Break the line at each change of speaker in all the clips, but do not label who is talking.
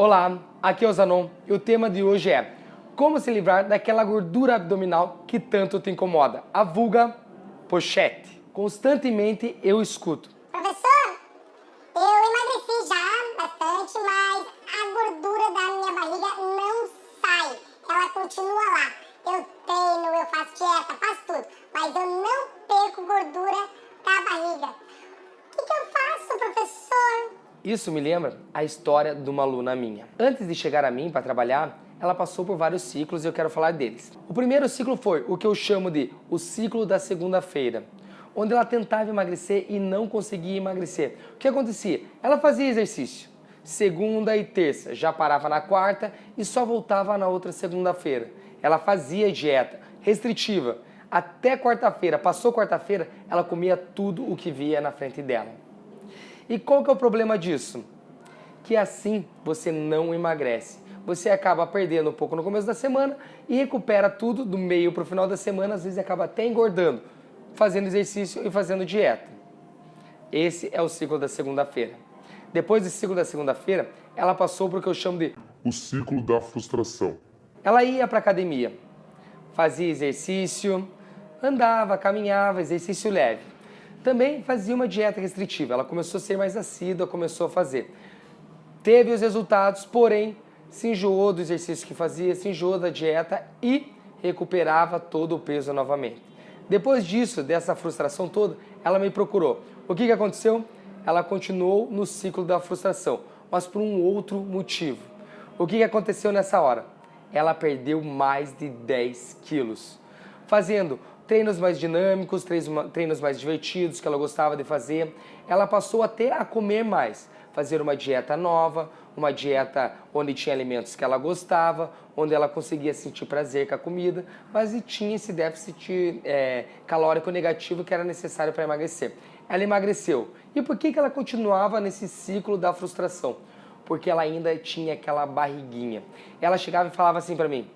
Olá, aqui é o Zanon e o tema de hoje é como se livrar daquela gordura abdominal que tanto te incomoda, a vulga pochete. Constantemente eu escuto.
Professor, eu emagreci já bastante, mas a gordura da minha barriga não sai. Ela continua lá. Eu treino, eu faço dieta, faço tudo, mas eu não perco gordura
Isso me lembra a história de uma aluna minha. Antes de chegar a mim para trabalhar, ela passou por vários ciclos e eu quero falar deles. O primeiro ciclo foi o que eu chamo de o ciclo da segunda-feira, onde ela tentava emagrecer e não conseguia emagrecer. O que acontecia? Ela fazia exercício, segunda e terça, já parava na quarta e só voltava na outra segunda-feira. Ela fazia dieta restritiva, até quarta-feira, passou quarta-feira, ela comia tudo o que via na frente dela. E qual que é o problema disso? Que assim você não emagrece. Você acaba perdendo um pouco no começo da semana e recupera tudo do meio para o final da semana, às vezes acaba até engordando, fazendo exercício e fazendo dieta. Esse é o ciclo da segunda-feira. Depois do ciclo da segunda-feira, ela passou para o que eu chamo de
o ciclo da frustração.
Ela ia para academia, fazia exercício, andava, caminhava, exercício leve. Também fazia uma dieta restritiva, ela começou a ser mais assídua, começou a fazer. Teve os resultados, porém, se enjoou do exercício que fazia, se enjoou da dieta e recuperava todo o peso novamente. Depois disso, dessa frustração toda, ela me procurou. O que, que aconteceu? Ela continuou no ciclo da frustração, mas por um outro motivo. O que, que aconteceu nessa hora? Ela perdeu mais de 10 quilos, fazendo treinos mais dinâmicos, treinos mais divertidos que ela gostava de fazer. Ela passou até a comer mais, fazer uma dieta nova, uma dieta onde tinha alimentos que ela gostava, onde ela conseguia sentir prazer com a comida, mas tinha esse déficit é, calórico negativo que era necessário para emagrecer. Ela emagreceu. E por que, que ela continuava nesse ciclo da frustração? Porque ela ainda tinha aquela barriguinha. Ela chegava e falava assim para mim,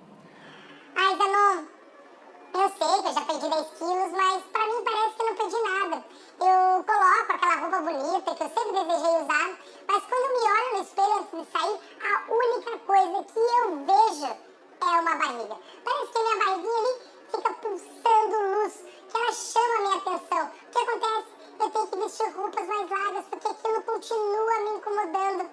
eu sei que eu já perdi 10 quilos, mas pra mim parece que eu não perdi nada. Eu coloco aquela roupa bonita que eu sempre desejei usar, mas quando eu me olho no espelho antes de sair, a única coisa que eu vejo é uma barriga. Parece que a minha barriguinha ali fica pulsando luz, que ela chama a minha atenção. O que acontece? Eu tenho que vestir roupas mais largas porque aquilo continua me incomodando.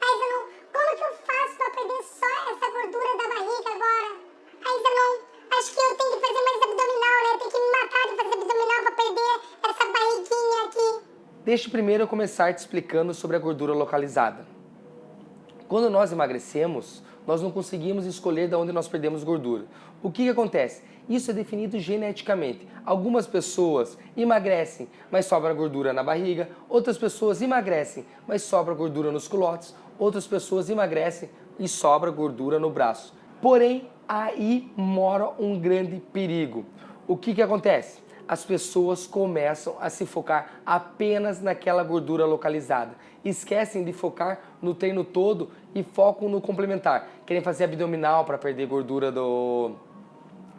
Mas eu não, como que eu faço pra perder só essa gordura da barriga agora? Aí eu não acho que eu tenho que fazer mais abdominal, né? Tenho que me matar de fazer abdominal pra perder essa barriguinha
Deixa primeiro eu começar te explicando sobre a gordura localizada. Quando nós emagrecemos, nós não conseguimos escolher de onde nós perdemos gordura. O que, que acontece? Isso é definido geneticamente. Algumas pessoas emagrecem, mas sobra gordura na barriga. Outras pessoas emagrecem, mas sobra gordura nos culotes. Outras pessoas emagrecem e sobra gordura no braço. Porém, aí mora um grande perigo. O que, que acontece? As pessoas começam a se focar apenas naquela gordura localizada. Esquecem de focar no treino todo e focam no complementar. Querem fazer abdominal para perder gordura do,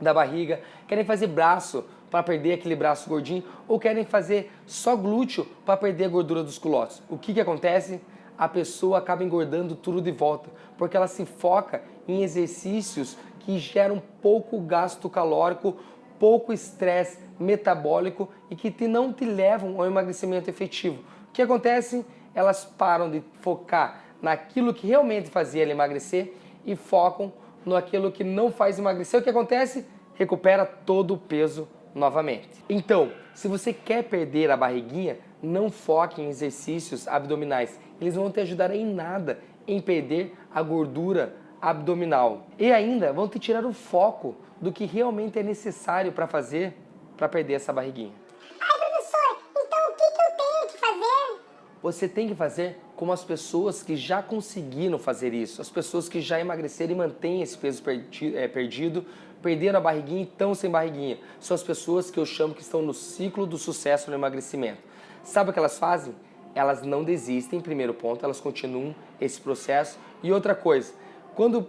da barriga, querem fazer braço para perder aquele braço gordinho ou querem fazer só glúteo para perder a gordura dos culotes. O que, que acontece? a pessoa acaba engordando tudo de volta, porque ela se foca em exercícios que geram pouco gasto calórico, pouco estresse metabólico e que te, não te levam ao emagrecimento efetivo. O que acontece? Elas param de focar naquilo que realmente fazia ela emagrecer e focam naquilo que não faz emagrecer. O que acontece? Recupera todo o peso novamente. Então, se você quer perder a barriguinha, não foque em exercícios abdominais. Eles não vão te ajudar em nada em perder a gordura abdominal. E ainda vão te tirar o foco do que realmente é necessário para fazer para perder essa barriguinha.
Ai, professor, então o que, que eu tenho que fazer?
Você tem que fazer como as pessoas que já conseguiram fazer isso, as pessoas que já emagreceram e mantêm esse peso é, perdido, perderam a barriguinha e estão sem barriguinha. São as pessoas que eu chamo que estão no ciclo do sucesso no emagrecimento. Sabe o que elas fazem? Elas não desistem, primeiro ponto, elas continuam esse processo. E outra coisa, quando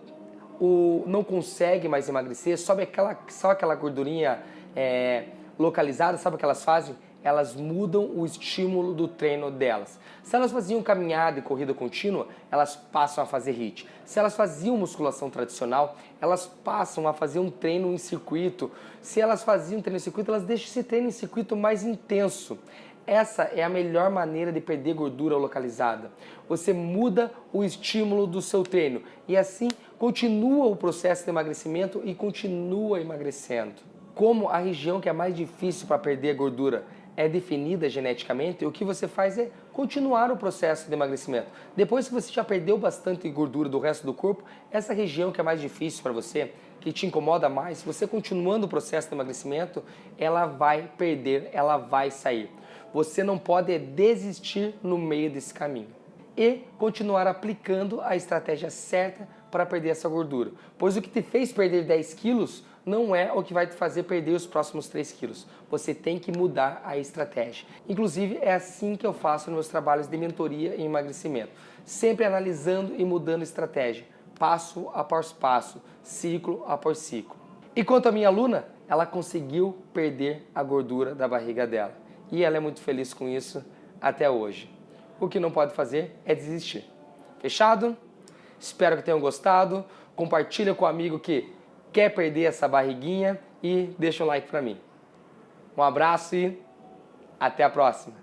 o, não consegue mais emagrecer, sobe aquela, só aquela gordurinha é, localizada, sabe o que elas fazem? elas mudam o estímulo do treino delas. Se elas faziam caminhada e corrida contínua, elas passam a fazer HIIT. Se elas faziam musculação tradicional, elas passam a fazer um treino em circuito. Se elas faziam treino em circuito, elas deixam esse treino em circuito mais intenso. Essa é a melhor maneira de perder gordura localizada. Você muda o estímulo do seu treino e assim continua o processo de emagrecimento e continua emagrecendo. Como a região que é mais difícil para perder gordura é definida geneticamente, o que você faz é continuar o processo de emagrecimento. Depois que você já perdeu bastante gordura do resto do corpo, essa região que é mais difícil para você, que te incomoda mais, você continuando o processo de emagrecimento, ela vai perder, ela vai sair. Você não pode desistir no meio desse caminho e continuar aplicando a estratégia certa para perder essa gordura. Pois o que te fez perder 10 quilos não é o que vai te fazer perder os próximos 3 quilos. Você tem que mudar a estratégia. Inclusive, é assim que eu faço nos meus trabalhos de mentoria e emagrecimento. Sempre analisando e mudando estratégia, passo após passo, ciclo após ciclo. E quanto à minha aluna, ela conseguiu perder a gordura da barriga dela. E ela é muito feliz com isso até hoje. O que não pode fazer é desistir. Fechado? Espero que tenham gostado. Compartilha com o amigo que quer perder essa barriguinha e deixa um like para mim. Um abraço e até a próxima.